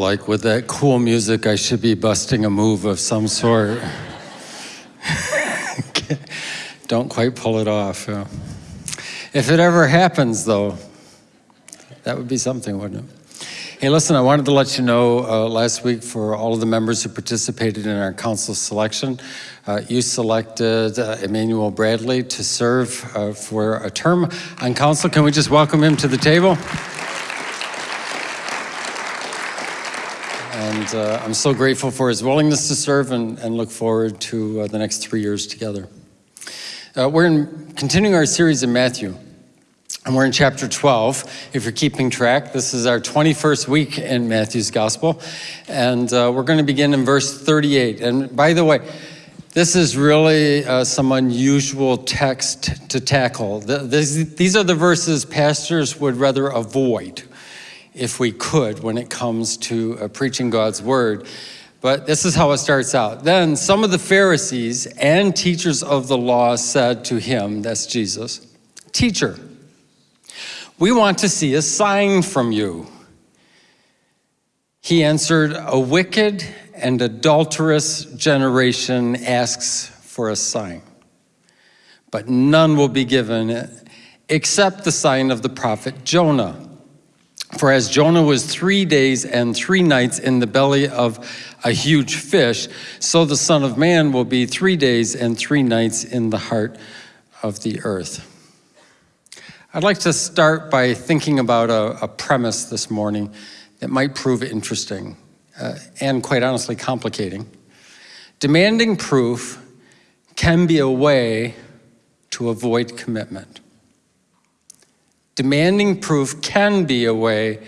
Like with that cool music, I should be busting a move of some sort. Don't quite pull it off. Yeah. If it ever happens, though, that would be something, wouldn't it? Hey, listen, I wanted to let you know uh, last week for all of the members who participated in our council selection, uh, you selected uh, Emmanuel Bradley to serve uh, for a term on council. Can we just welcome him to the table? And uh, I'm so grateful for his willingness to serve and, and look forward to uh, the next three years together. Uh, we're in, continuing our series in Matthew, and we're in chapter 12. If you're keeping track, this is our 21st week in Matthew's Gospel, and uh, we're going to begin in verse 38. And by the way, this is really uh, some unusual text to tackle. The, this, these are the verses pastors would rather avoid if we could when it comes to uh, preaching God's word. But this is how it starts out. Then some of the Pharisees and teachers of the law said to him, that's Jesus, Teacher, we want to see a sign from you. He answered, A wicked and adulterous generation asks for a sign, but none will be given except the sign of the prophet Jonah. For as Jonah was three days and three nights in the belly of a huge fish, so the Son of Man will be three days and three nights in the heart of the earth. I'd like to start by thinking about a, a premise this morning that might prove interesting uh, and quite honestly complicating. Demanding proof can be a way to avoid commitment. Demanding proof can be a way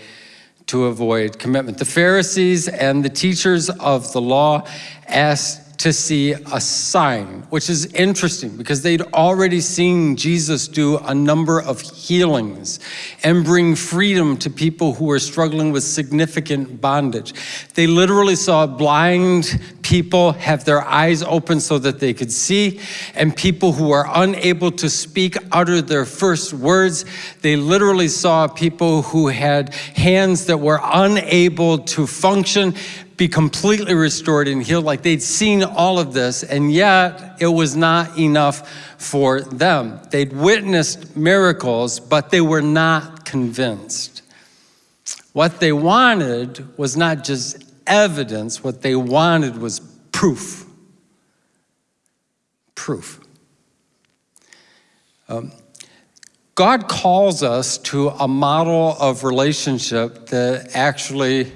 to avoid commitment. The Pharisees and the teachers of the law asked to see a sign, which is interesting because they'd already seen Jesus do a number of healings and bring freedom to people who were struggling with significant bondage. They literally saw blind people have their eyes open so that they could see, and people who are unable to speak utter their first words. They literally saw people who had hands that were unable to function be completely restored and healed, like they'd seen all of this, and yet it was not enough for them. They'd witnessed miracles, but they were not convinced. What they wanted was not just evidence, what they wanted was proof. Proof. Um, God calls us to a model of relationship that actually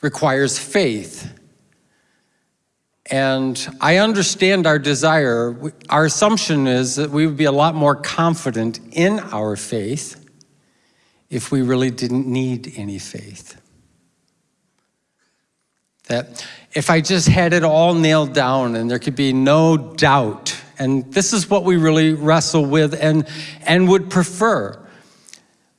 requires faith. And I understand our desire. Our assumption is that we would be a lot more confident in our faith if we really didn't need any faith. That if I just had it all nailed down and there could be no doubt, and this is what we really wrestle with and, and would prefer.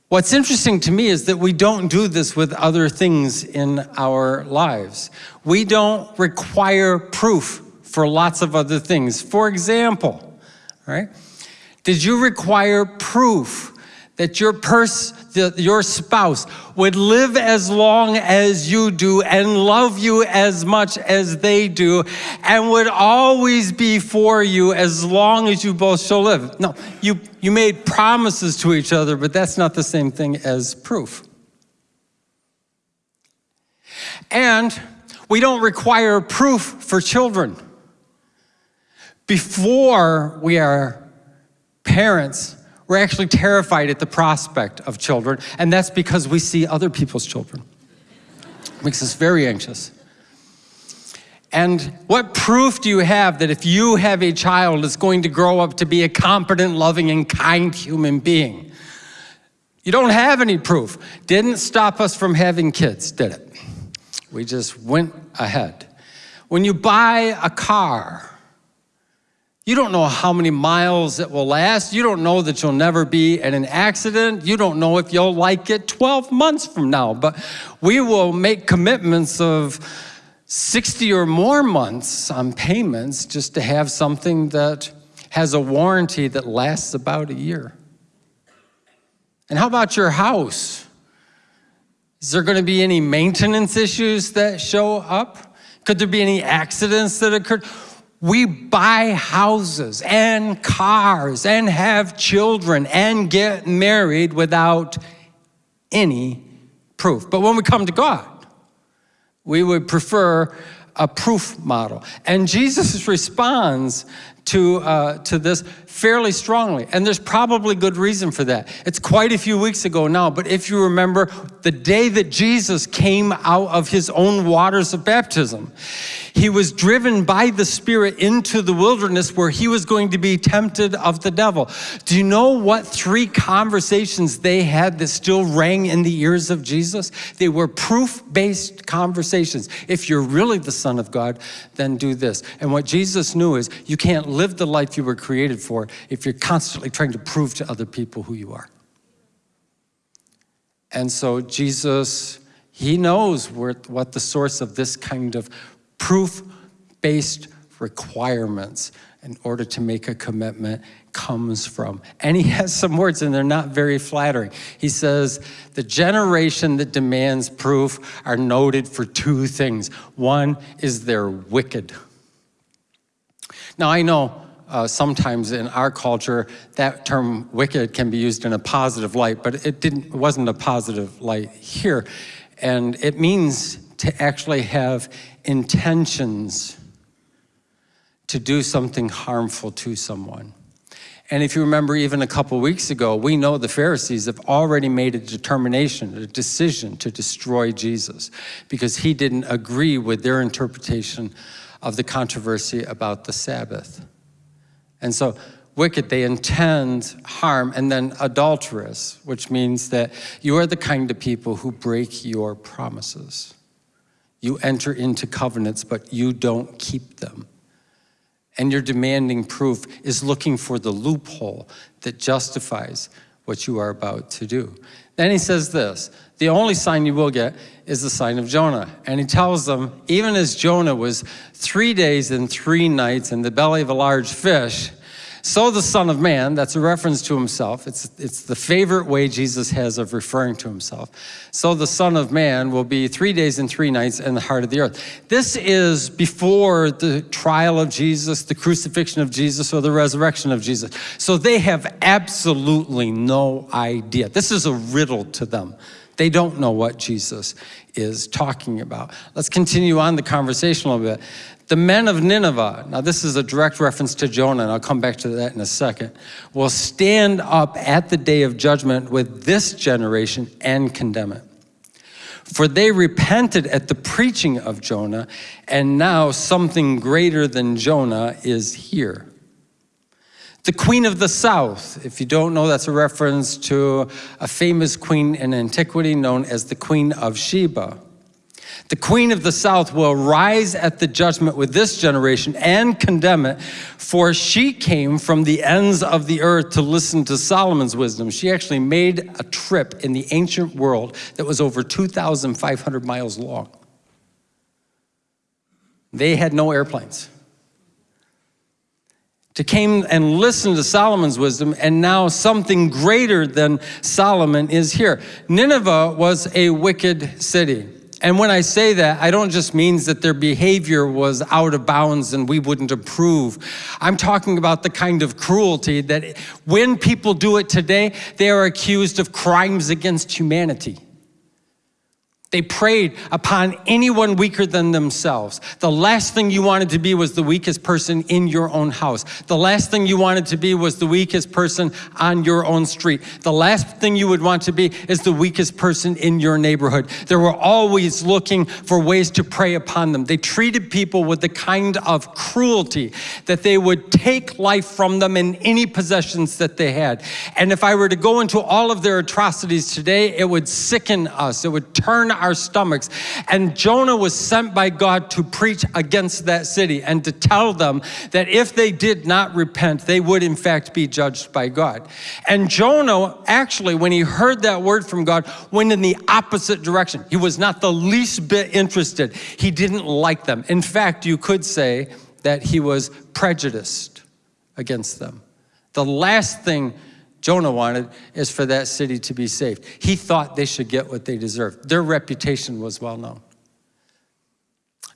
What's interesting to me is that we don't do this with other things in our lives. We don't require proof for lots of other things. For example, right? Did you require proof that your your spouse would live as long as you do and love you as much as they do and would always be for you as long as you both shall live. No, you, you made promises to each other, but that's not the same thing as proof. And we don't require proof for children. Before we are parents, we're actually terrified at the prospect of children, and that's because we see other people's children. It makes us very anxious. And what proof do you have that if you have a child, it's going to grow up to be a competent, loving, and kind human being? You don't have any proof. Didn't stop us from having kids, did it? We just went ahead. When you buy a car, you don't know how many miles it will last. You don't know that you'll never be in an accident. You don't know if you'll like it 12 months from now. But we will make commitments of 60 or more months on payments just to have something that has a warranty that lasts about a year. And how about your house? Is there going to be any maintenance issues that show up? Could there be any accidents that occurred? We buy houses and cars and have children and get married without any proof. But when we come to God, we would prefer a proof model. And Jesus responds to, uh, to this fairly strongly. And there's probably good reason for that. It's quite a few weeks ago now, but if you remember the day that Jesus came out of his own waters of baptism, he was driven by the Spirit into the wilderness where he was going to be tempted of the devil. Do you know what three conversations they had that still rang in the ears of Jesus? They were proof-based conversations. If you're really the Son of God, then do this. And what Jesus knew is you can't live the life you were created for if you're constantly trying to prove to other people who you are. And so Jesus, he knows what the source of this kind of proof-based requirements in order to make a commitment comes from. And he has some words and they're not very flattering. He says, the generation that demands proof are noted for two things. One is they're wicked. Now I know uh, sometimes in our culture that term wicked can be used in a positive light, but it didn't, it wasn't a positive light here. And it means to actually have intentions to do something harmful to someone. And if you remember even a couple weeks ago, we know the Pharisees have already made a determination, a decision to destroy Jesus because he didn't agree with their interpretation of the controversy about the Sabbath. And so wicked, they intend harm, and then adulterous, which means that you are the kind of people who break your promises. You enter into covenants, but you don't keep them. And your demanding proof is looking for the loophole that justifies what you are about to do. Then he says this, the only sign you will get is the sign of Jonah. And he tells them, even as Jonah was three days and three nights in the belly of a large fish, so the Son of Man, that's a reference to himself. It's, it's the favorite way Jesus has of referring to himself. So the Son of Man will be three days and three nights in the heart of the earth. This is before the trial of Jesus, the crucifixion of Jesus, or the resurrection of Jesus. So they have absolutely no idea. This is a riddle to them. They don't know what Jesus is talking about. Let's continue on the conversation a little bit. The men of Nineveh, now this is a direct reference to Jonah, and I'll come back to that in a second, will stand up at the day of judgment with this generation and condemn it. For they repented at the preaching of Jonah, and now something greater than Jonah is here. The Queen of the South, if you don't know, that's a reference to a famous queen in antiquity known as the Queen of Sheba. The queen of the south will rise at the judgment with this generation and condemn it, for she came from the ends of the earth to listen to Solomon's wisdom. She actually made a trip in the ancient world that was over 2,500 miles long. They had no airplanes. To came and listen to Solomon's wisdom, and now something greater than Solomon is here. Nineveh was a wicked city. And when I say that, I don't just mean that their behavior was out of bounds and we wouldn't approve. I'm talking about the kind of cruelty that when people do it today, they are accused of crimes against humanity. They preyed upon anyone weaker than themselves. The last thing you wanted to be was the weakest person in your own house. The last thing you wanted to be was the weakest person on your own street. The last thing you would want to be is the weakest person in your neighborhood. They were always looking for ways to prey upon them. They treated people with the kind of cruelty that they would take life from them and any possessions that they had. And if I were to go into all of their atrocities today, it would sicken us. It would turn our stomachs. And Jonah was sent by God to preach against that city and to tell them that if they did not repent, they would in fact be judged by God. And Jonah, actually, when he heard that word from God, went in the opposite direction. He was not the least bit interested. He didn't like them. In fact, you could say that he was prejudiced against them. The last thing Jonah wanted is for that city to be saved. He thought they should get what they deserved. Their reputation was well known.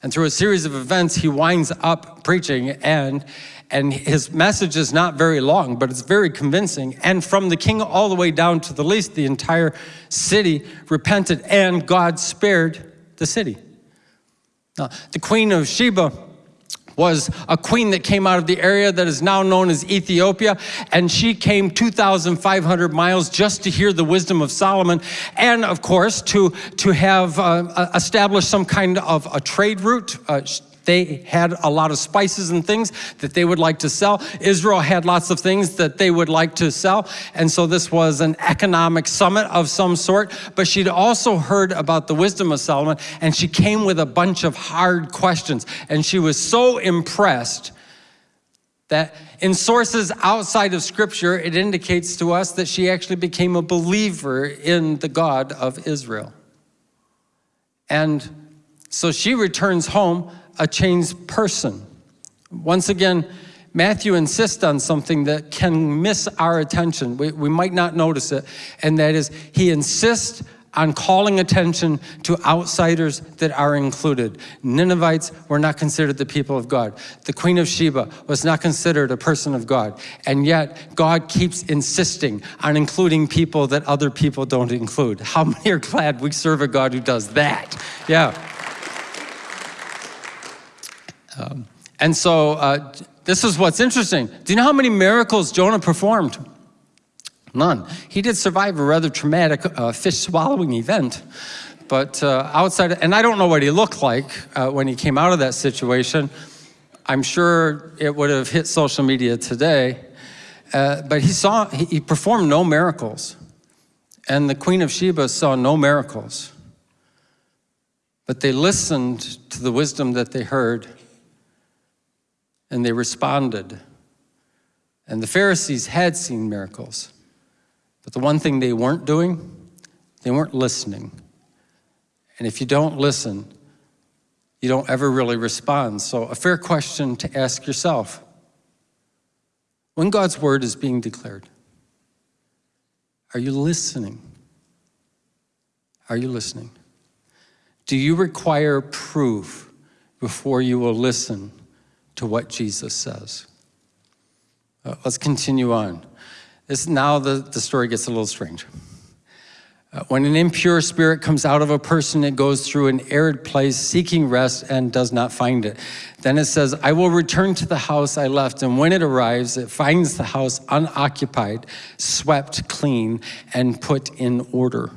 And through a series of events, he winds up preaching, and, and his message is not very long, but it's very convincing. And from the king all the way down to the least, the entire city repented, and God spared the city. Now, the queen of Sheba was a queen that came out of the area that is now known as Ethiopia, and she came 2,500 miles just to hear the wisdom of Solomon, and of course, to, to have uh, established some kind of a trade route. Uh, they had a lot of spices and things that they would like to sell. Israel had lots of things that they would like to sell. And so this was an economic summit of some sort. But she'd also heard about the wisdom of Solomon, and she came with a bunch of hard questions. And she was so impressed that in sources outside of Scripture, it indicates to us that she actually became a believer in the God of Israel. And so she returns home a changed person. Once again, Matthew insists on something that can miss our attention. We, we might not notice it, and that is he insists on calling attention to outsiders that are included. Ninevites were not considered the people of God. The Queen of Sheba was not considered a person of God. And yet, God keeps insisting on including people that other people don't include. How many are glad we serve a God who does that? Yeah. Um, and so uh, this is what's interesting. Do you know how many miracles Jonah performed? None. He did survive a rather traumatic uh, fish swallowing event. But uh, outside, and I don't know what he looked like uh, when he came out of that situation. I'm sure it would have hit social media today. Uh, but he saw, he, he performed no miracles. And the Queen of Sheba saw no miracles. But they listened to the wisdom that they heard and they responded. And the Pharisees had seen miracles, but the one thing they weren't doing, they weren't listening. And if you don't listen, you don't ever really respond. So, a fair question to ask yourself when God's word is being declared, are you listening? Are you listening? Do you require proof before you will listen to what Jesus says. Uh, let's continue on. This, now the, the story gets a little strange. Uh, when an impure spirit comes out of a person, it goes through an arid place seeking rest and does not find it. Then it says, I will return to the house I left. And when it arrives, it finds the house unoccupied, swept clean, and put in order.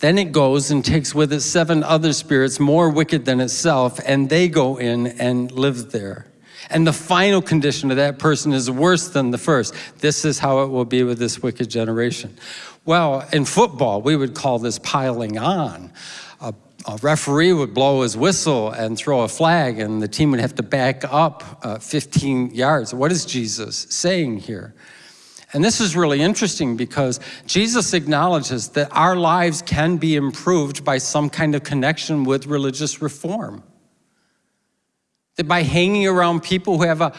Then it goes and takes with it seven other spirits more wicked than itself, and they go in and live there. And the final condition of that person is worse than the first. This is how it will be with this wicked generation. Well, in football, we would call this piling on. A, a referee would blow his whistle and throw a flag, and the team would have to back up uh, 15 yards. What is Jesus saying here? And this is really interesting because Jesus acknowledges that our lives can be improved by some kind of connection with religious reform. That by hanging around people who have a,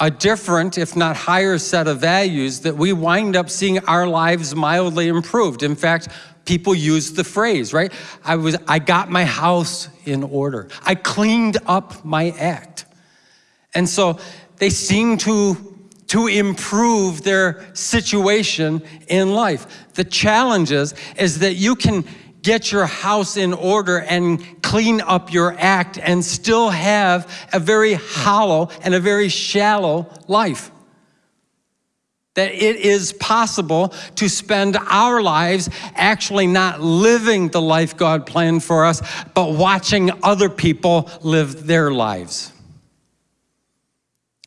a different, if not higher set of values, that we wind up seeing our lives mildly improved. In fact, people use the phrase, right? I, was, I got my house in order. I cleaned up my act. And so they seem to to improve their situation in life. The challenge is, is that you can get your house in order and clean up your act and still have a very hollow and a very shallow life. That it is possible to spend our lives actually not living the life God planned for us, but watching other people live their lives.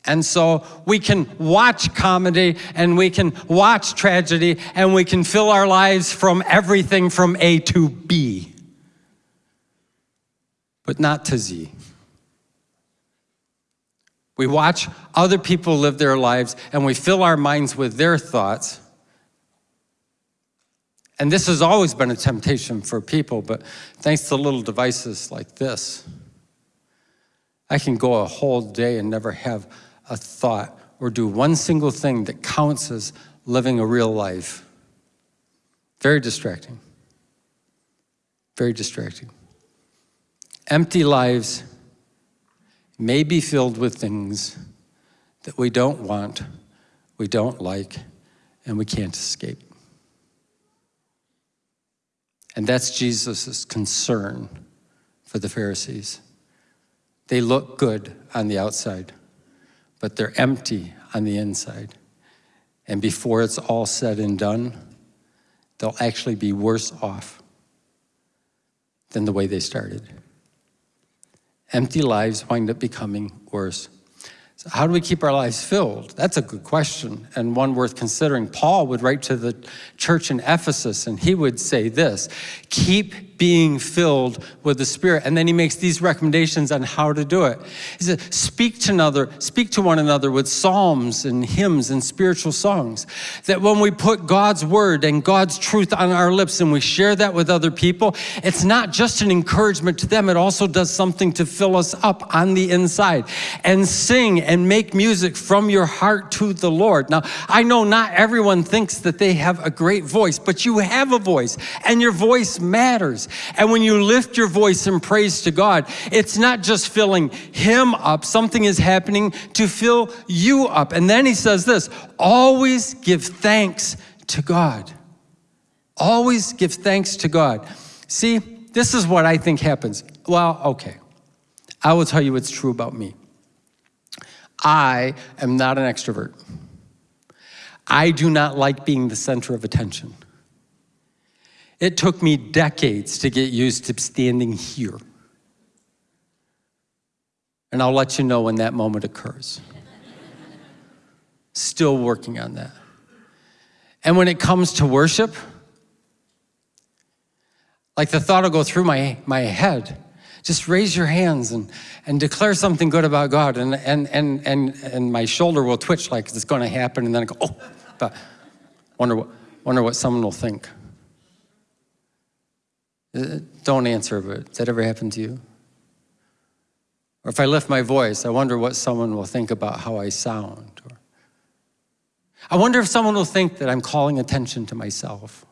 And so we can watch comedy and we can watch tragedy and we can fill our lives from everything from A to B, but not to Z. We watch other people live their lives and we fill our minds with their thoughts. And this has always been a temptation for people, but thanks to little devices like this, I can go a whole day and never have a thought or do one single thing that counts as living a real life. Very distracting. Very distracting. Empty lives may be filled with things that we don't want, we don't like, and we can't escape. And that's Jesus' concern for the Pharisees. They look good on the outside, but they're empty on the inside. And before it's all said and done, they'll actually be worse off than the way they started. Empty lives wind up becoming worse. So how do we keep our lives filled? That's a good question and one worth considering. Paul would write to the church in Ephesus and he would say this, keep being filled with the Spirit. And then he makes these recommendations on how to do it. He says, speak to another, speak to one another with psalms and hymns and spiritual songs. That when we put God's word and God's truth on our lips and we share that with other people, it's not just an encouragement to them, it also does something to fill us up on the inside. And sing and make music from your heart to the Lord. Now, I know not everyone thinks that they have a great voice, but you have a voice and your voice matters. And when you lift your voice in praise to God, it's not just filling him up, something is happening to fill you up. And then he says this, always give thanks to God. Always give thanks to God. See, this is what I think happens. Well, okay. I will tell you what's true about me. I am not an extrovert. I do not like being the center of attention. It took me decades to get used to standing here. And I'll let you know when that moment occurs. Still working on that. And when it comes to worship, like the thought will go through my, my head, just raise your hands and, and declare something good about God. And, and, and, and, and my shoulder will twitch like it's going to happen. And then I go, oh, but wonder what, wonder what someone will think. Uh, don't answer, but does that ever happen to you? Or if I lift my voice, I wonder what someone will think about how I sound. Or I wonder if someone will think that I'm calling attention to myself.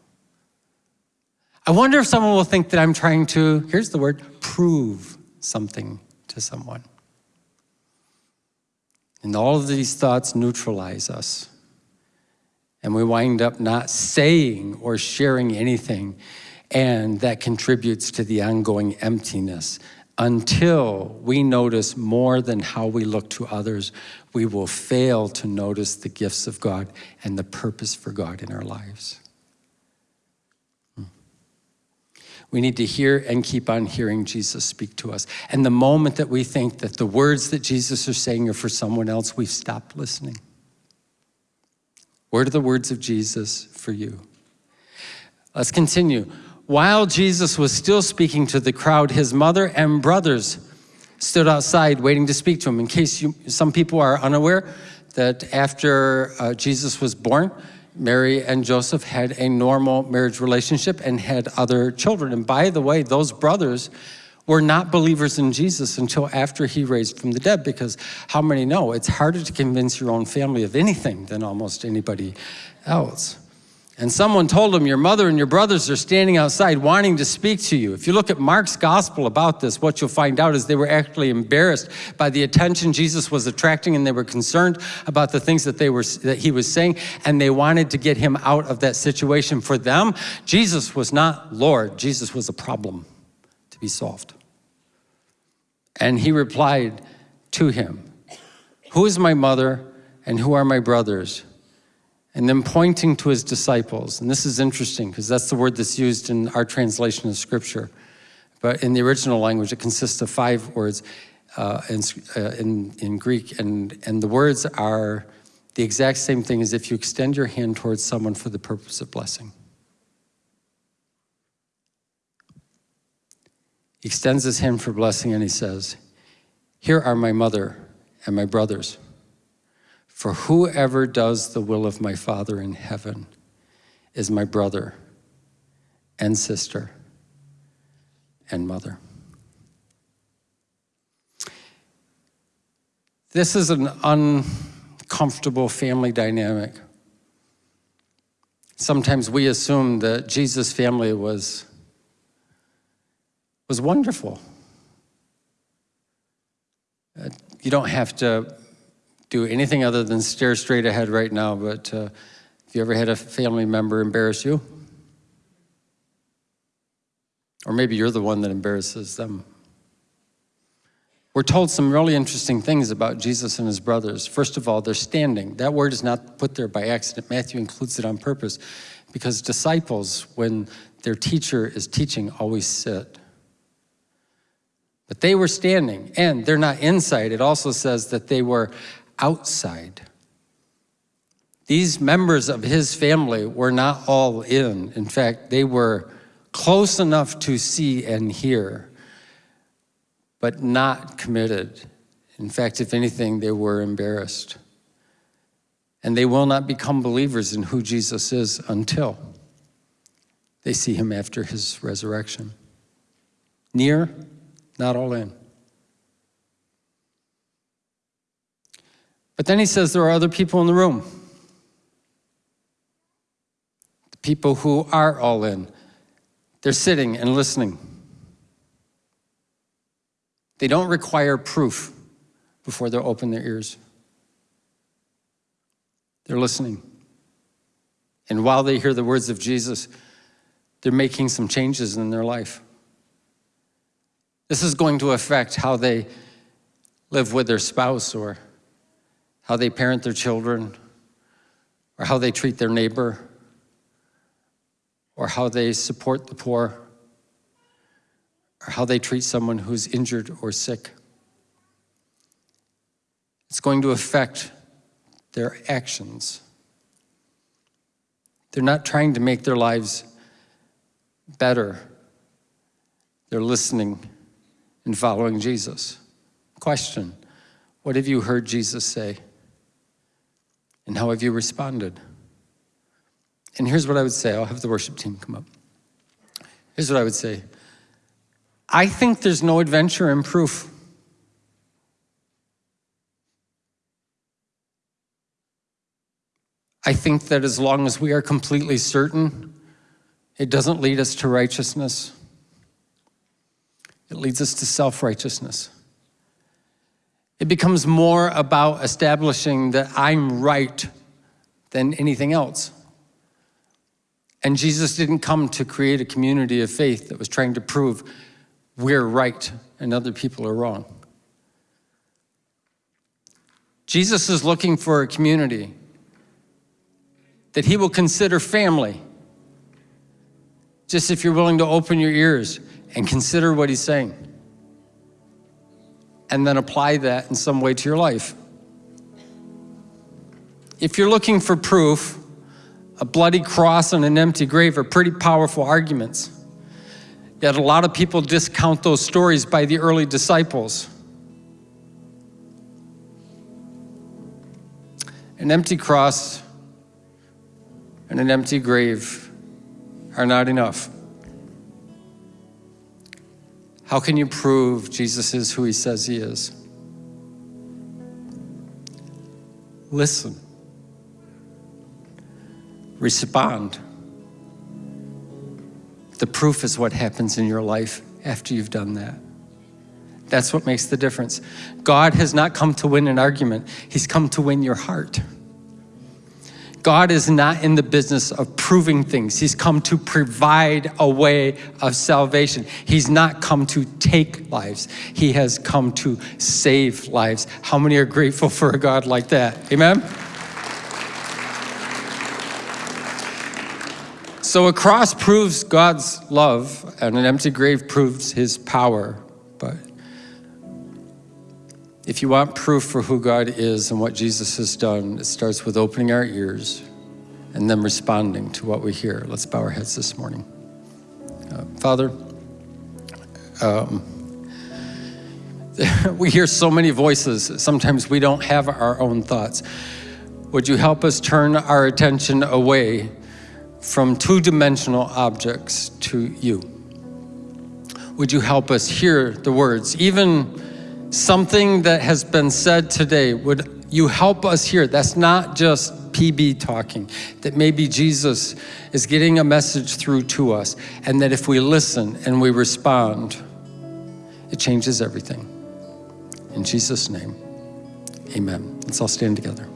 I wonder if someone will think that I'm trying to, here's the word, prove something to someone. And all of these thoughts neutralize us. And we wind up not saying or sharing anything. And that contributes to the ongoing emptiness. Until we notice more than how we look to others, we will fail to notice the gifts of God and the purpose for God in our lives. Hmm. We need to hear and keep on hearing Jesus speak to us. And the moment that we think that the words that Jesus is saying are for someone else, we've stopped listening. What are the words of Jesus for you? Let's continue. While Jesus was still speaking to the crowd, his mother and brothers stood outside waiting to speak to him. In case you, some people are unaware that after uh, Jesus was born, Mary and Joseph had a normal marriage relationship and had other children. And by the way, those brothers were not believers in Jesus until after he raised from the dead because how many know it's harder to convince your own family of anything than almost anybody else. And someone told him, your mother and your brothers are standing outside wanting to speak to you. If you look at Mark's gospel about this, what you'll find out is they were actually embarrassed by the attention Jesus was attracting and they were concerned about the things that, they were, that he was saying and they wanted to get him out of that situation. For them, Jesus was not Lord, Jesus was a problem to be solved. And he replied to him, who is my mother and who are my brothers? And then pointing to his disciples. And this is interesting because that's the word that's used in our translation of scripture. But in the original language, it consists of five words uh, in, uh, in, in Greek. And, and the words are the exact same thing as if you extend your hand towards someone for the purpose of blessing. He extends his hand for blessing and he says, here are my mother and my brothers. For whoever does the will of my Father in heaven is my brother and sister and mother. This is an uncomfortable family dynamic. Sometimes we assume that Jesus' family was, was wonderful. Uh, you don't have to do anything other than stare straight ahead right now, but uh, have you ever had a family member embarrass you? Or maybe you're the one that embarrasses them. We're told some really interesting things about Jesus and his brothers. First of all, they're standing. That word is not put there by accident. Matthew includes it on purpose because disciples, when their teacher is teaching, always sit. But they were standing, and they're not inside. It also says that they were outside. These members of his family were not all in. In fact, they were close enough to see and hear but not committed. In fact, if anything, they were embarrassed. And they will not become believers in who Jesus is until they see him after his resurrection. Near, not all in. But then he says there are other people in the room. The people who are all in. They're sitting and listening. They don't require proof before they open their ears. They're listening. And while they hear the words of Jesus, they're making some changes in their life. This is going to affect how they live with their spouse or how they parent their children or how they treat their neighbor or how they support the poor or how they treat someone who's injured or sick. It's going to affect their actions. They're not trying to make their lives better. They're listening and following Jesus. Question, what have you heard Jesus say? And how have you responded? And here's what I would say. I'll have the worship team come up. Here's what I would say. I think there's no adventure in proof. I think that as long as we are completely certain, it doesn't lead us to righteousness. It leads us to self-righteousness. It becomes more about establishing that I'm right than anything else. And Jesus didn't come to create a community of faith that was trying to prove we're right and other people are wrong. Jesus is looking for a community that he will consider family. Just if you're willing to open your ears and consider what he's saying and then apply that in some way to your life. If you're looking for proof, a bloody cross and an empty grave are pretty powerful arguments. Yet a lot of people discount those stories by the early disciples. An empty cross and an empty grave are not enough. How can you prove Jesus is who he says he is? Listen. Respond. The proof is what happens in your life after you've done that. That's what makes the difference. God has not come to win an argument. He's come to win your heart. God is not in the business of proving things. He's come to provide a way of salvation. He's not come to take lives. He has come to save lives. How many are grateful for a God like that? Amen? So a cross proves God's love and an empty grave proves his power. If you want proof for who God is and what Jesus has done, it starts with opening our ears and then responding to what we hear. Let's bow our heads this morning. Uh, Father, um, we hear so many voices. Sometimes we don't have our own thoughts. Would you help us turn our attention away from two-dimensional objects to you. Would you help us hear the words? Even something that has been said today would you help us here. That's not just PB talking, that maybe Jesus is getting a message through to us, and that if we listen and we respond, it changes everything. In Jesus' name, amen. Let's all stand together.